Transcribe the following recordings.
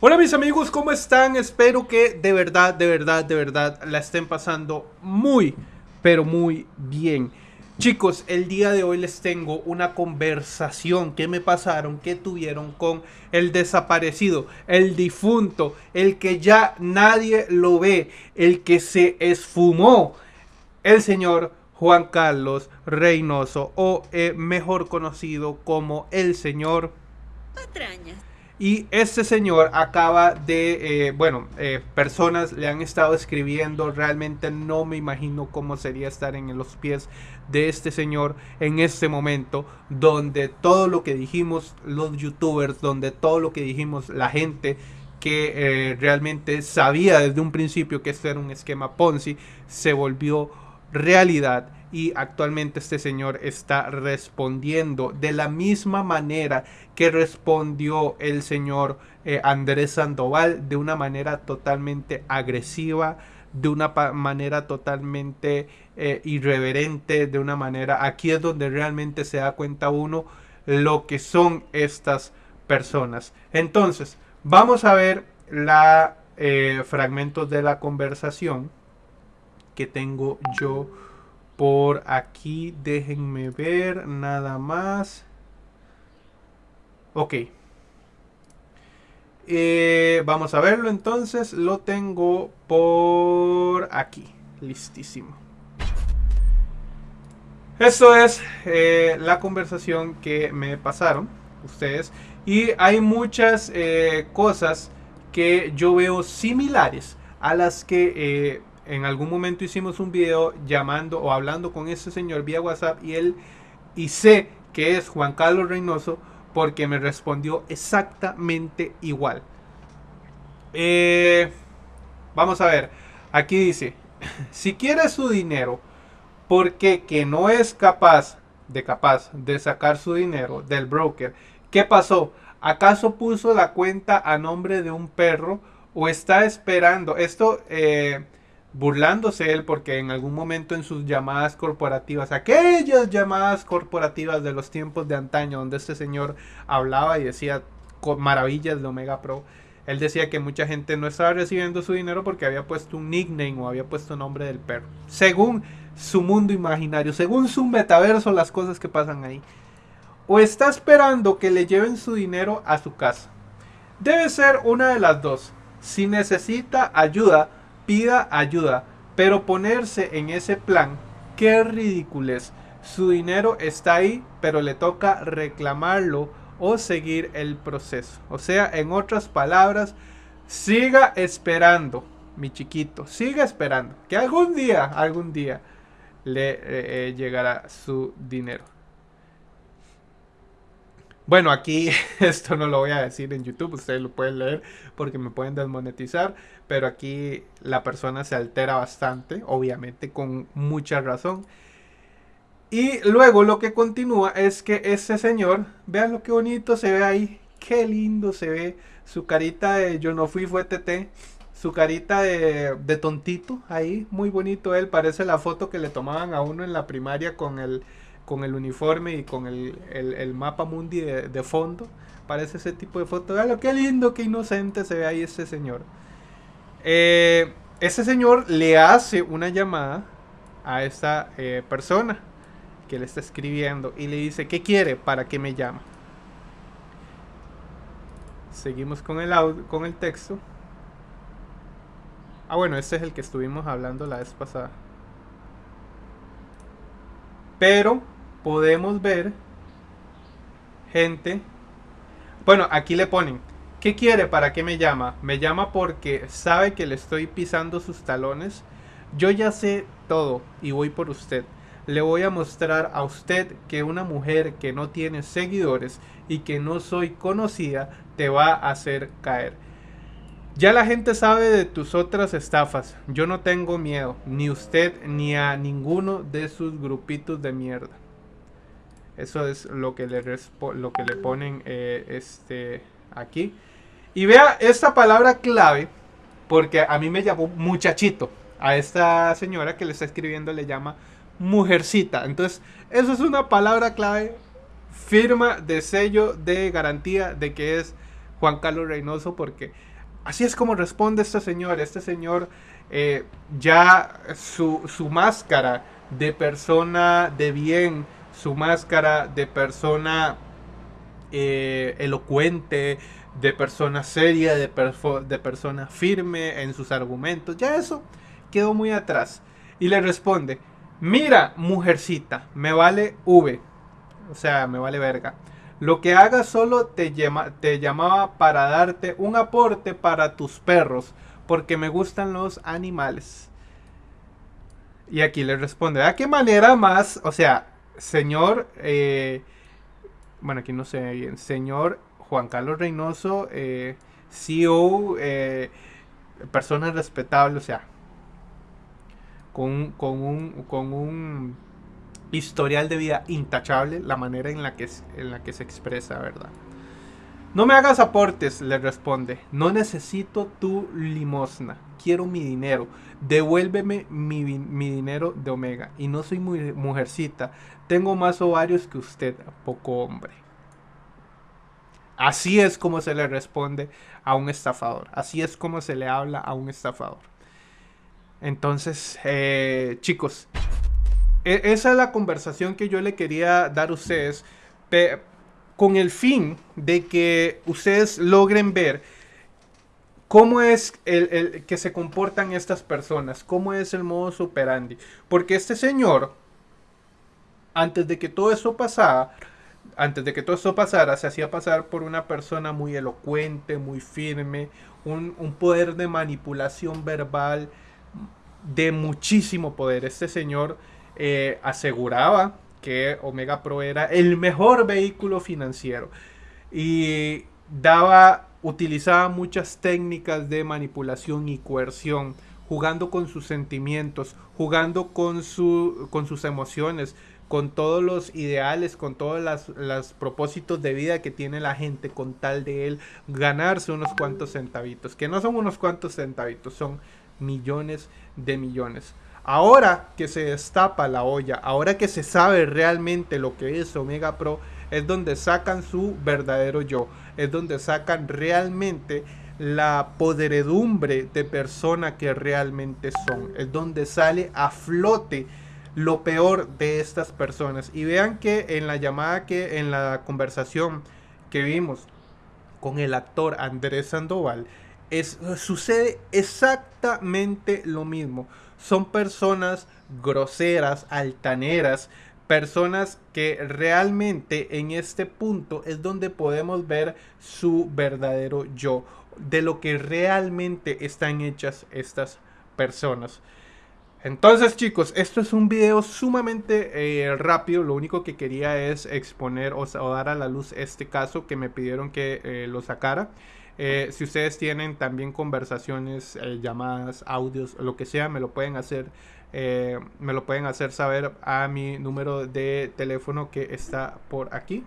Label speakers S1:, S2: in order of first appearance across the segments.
S1: Hola mis amigos, ¿cómo están? Espero que de verdad, de verdad, de verdad la estén pasando muy, pero muy bien. Chicos, el día de hoy les tengo una conversación que me pasaron, que tuvieron con el desaparecido, el difunto, el que ya nadie lo ve, el que se esfumó, el señor Juan Carlos Reynoso, o eh, mejor conocido como el señor
S2: Patrañas.
S1: Y este señor acaba de, eh, bueno, eh, personas le han estado escribiendo, realmente no me imagino cómo sería estar en los pies de este señor en este momento, donde todo lo que dijimos los youtubers, donde todo lo que dijimos la gente que eh, realmente sabía desde un principio que esto era un esquema Ponzi, se volvió realidad y actualmente este señor está respondiendo de la misma manera que respondió el señor eh, Andrés Sandoval de una manera totalmente agresiva de una manera totalmente eh, irreverente de una manera aquí es donde realmente se da cuenta uno lo que son estas personas. Entonces vamos a ver la eh, fragmentos de la conversación que tengo yo por aquí. Déjenme ver nada más. Ok. Eh, vamos a verlo entonces. Lo tengo por aquí. Listísimo. Esto es eh, la conversación que me pasaron ustedes. Y hay muchas eh, cosas que yo veo similares a las que en algún momento hicimos un video llamando o hablando con ese señor vía WhatsApp y él y sé que es Juan Carlos Reynoso porque me respondió exactamente igual. Eh, vamos a ver, aquí dice, si quiere su dinero porque que no es capaz de capaz de sacar su dinero del broker, ¿qué pasó? ¿Acaso puso la cuenta a nombre de un perro o está esperando? Esto eh, burlándose él porque en algún momento en sus llamadas corporativas, aquellas llamadas corporativas de los tiempos de antaño donde este señor hablaba y decía maravillas de Omega Pro, él decía que mucha gente no estaba recibiendo su dinero porque había puesto un nickname o había puesto nombre del perro. Según su mundo imaginario, según su metaverso, las cosas que pasan ahí. O está esperando que le lleven su dinero a su casa. Debe ser una de las dos. Si necesita ayuda, pida ayuda, pero ponerse en ese plan, qué ridículo Su dinero está ahí, pero le toca reclamarlo o seguir el proceso. O sea, en otras palabras, siga esperando, mi chiquito, siga esperando, que algún día, algún día le eh, eh, llegará su dinero. Bueno, aquí esto no lo voy a decir en YouTube, ustedes lo pueden leer porque me pueden desmonetizar, pero aquí la persona se altera bastante, obviamente con mucha razón. Y luego lo que continúa es que ese señor, vean lo que bonito se ve ahí, qué lindo se ve su carita de yo no fui, fue TT, su carita de, de tontito ahí, muy bonito él, parece la foto que le tomaban a uno en la primaria con el con el uniforme y con el, mapa mundi de, fondo. Parece ese tipo de foto. lo qué lindo, qué inocente se ve ahí ese señor. Eh, ese señor le hace una llamada a esta eh, persona que le está escribiendo y le dice, ¿qué quiere? ¿Para qué me llama? Seguimos con el, audio, con el texto. Ah, bueno, este es el que estuvimos hablando la vez pasada. Pero podemos ver gente. Bueno, aquí le ponen. ¿Qué quiere? ¿Para qué me llama? Me llama porque sabe que le estoy pisando sus talones. Yo ya sé todo y voy por usted. Le voy a mostrar a usted que una mujer que no tiene seguidores y que no soy conocida te va a hacer caer. Ya la gente sabe de tus otras estafas. Yo no tengo miedo, ni usted ni a ninguno de sus grupitos de mierda. Eso es lo que le, lo que le ponen eh, este, aquí. Y vea esta palabra clave, porque a mí me llamó muchachito. A esta señora que le está escribiendo le llama mujercita. Entonces, eso es una palabra clave, firma de sello de garantía de que es Juan Carlos Reynoso porque así es como responde este señor. Este señor eh, ya su, su máscara de persona de bien, su máscara de persona eh, elocuente, de persona seria, de, persona firme en sus argumentos. Ya eso quedó muy atrás. Y le responde, mira, mujercita, me vale V. O sea, me vale verga. Lo que haga solo te, llama, te llamaba para darte un aporte para tus perros, porque me gustan los animales. Y aquí le responde, ¿a qué manera más? O sea, señor, eh, bueno, aquí no sé bien, señor Juan Carlos Reynoso, eh, CEO, eh, persona respetable, o sea, con, con, un, con un historial de vida intachable, la manera en la que, en la que se expresa, ¿verdad? No me hagas aportes, le responde. No necesito tu limosna. Quiero mi dinero. Devuélveme mi, mi, dinero de Omega. Y no soy muy mujercita. Tengo más ovarios que usted, poco hombre. Así es como se le responde a un estafador. Así es como se le habla a un estafador. Entonces, eh, chicos, e, esa es la conversación que yo le quería dar a ustedes con el fin de que ustedes logren ver cómo es el, que se comportan estas personas, cómo es el modus operandi. Porque este señor, antes de que todo eso pasara, antes de que todo eso pasara, se hacía pasar por una persona muy elocuente, muy firme, un, un poder de manipulación verbal de muchísimo poder. Este señor eh, aseguraba que Omega Pro era el mejor vehículo financiero y daba, utilizaba muchas técnicas de manipulación y coerción, jugando con sus sentimientos, jugando con, su, con sus emociones, con todos los ideales, con todos los propósitos de vida que tiene la gente, con tal de él ganarse unos cuantos centavitos, que no son unos cuantos centavitos, son millones de millones. Ahora que se destapa la olla, ahora que se sabe realmente lo que es Omega Pro, es donde sacan su verdadero yo, es donde sacan realmente la poderedumbre de persona que realmente son, es donde sale a flote lo peor de estas personas. Y vean que en la llamada que en la conversación que vimos con el actor Andrés Sandoval, es, sucede exactamente lo mismo son personas groseras, altaneras, personas que realmente en este punto es donde podemos ver su verdadero yo, de lo que realmente están hechas estas personas. Entonces chicos, esto es un video sumamente eh, rápido, lo único que quería es exponer o, dar a la luz este caso que me pidieron que eh, lo sacara. Eh, si ustedes tienen también conversaciones, eh, llamadas, audios, lo que sea, me lo pueden hacer. Eh, me lo pueden hacer saber a mi número de teléfono que está por aquí.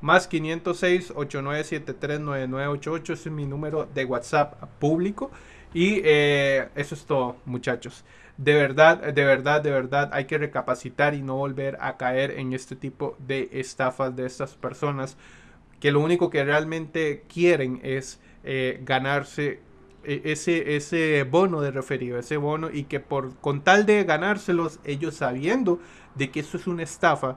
S1: Más 506 8973 9988 es mi número de WhatsApp público. Y eso es todo, muchachos. De verdad, de verdad, de verdad, hay que recapacitar y no volver a caer en este tipo de estafas de estas personas que lo único que realmente quieren es eh, ganarse eh, ese, ese bono de referido, ese bono y que por con tal de ganárselos, ellos sabiendo de que eso es una estafa,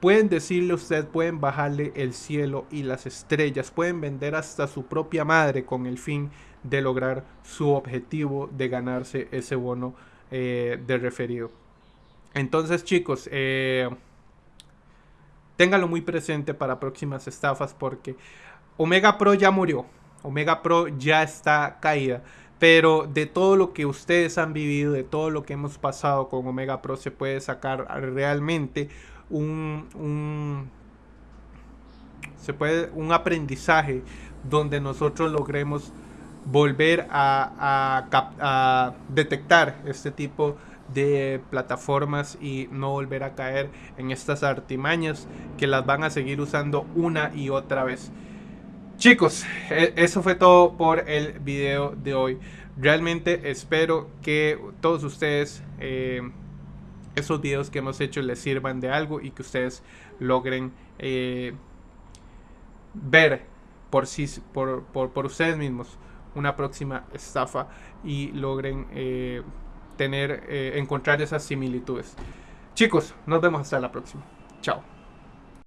S1: pueden decirle a usted, pueden bajarle el cielo y las estrellas, pueden vender hasta su propia madre con el fin de lograr su objetivo de ganarse ese bono eh, de referido. Entonces chicos, eh, téngalo muy presente para próximas estafas porque Omega Pro ya murió. Omega Pro ya está caída. Pero de todo lo que ustedes han vivido, de todo lo que hemos pasado con Omega Pro, se puede sacar realmente un, se puede, un aprendizaje donde nosotros logremos volver a, a detectar este tipo de de plataformas y no volver a caer en estas artimañas que las van a seguir usando una y otra vez. Chicos, e, eso fue todo por el video de hoy. Realmente espero que todos ustedes eh, esos videos que hemos hecho les sirvan de algo y que ustedes logren eh, ver por, sí, por, por, ustedes mismos una próxima estafa y logren eh, tener, encontrar esas similitudes. Chicos, nos vemos hasta la próxima. Chao.